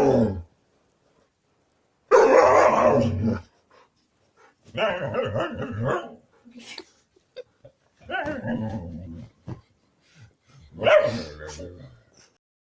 Well,